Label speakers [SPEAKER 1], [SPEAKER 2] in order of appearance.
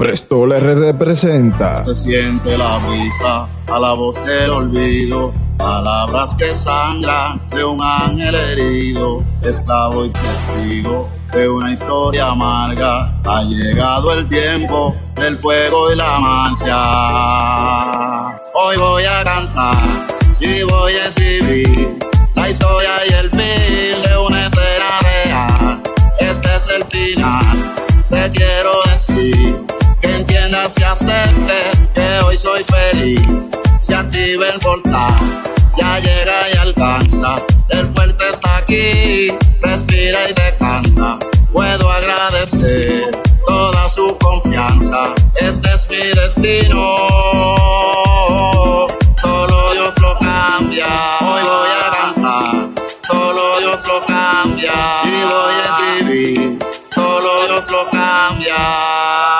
[SPEAKER 1] Presto le representa.
[SPEAKER 2] Se siente la brisa a la voz del olvido. Palabras que sangran de un ángel herido, esclavo y testigo de una historia amarga. Ha llegado el tiempo del fuego y la mancha. Hoy voy a cantar y voy a escribir la historia y el fin de una escena real. Este es el final, se acepte que hoy soy feliz. Se activa el portal, ya llega y alcanza. El fuerte está aquí, respira y decanta. Puedo agradecer toda su confianza. Este es mi destino. Solo Dios lo cambia. Hoy voy a cantar. Solo Dios lo cambia. Y voy a escribir. Solo Dios lo cambia.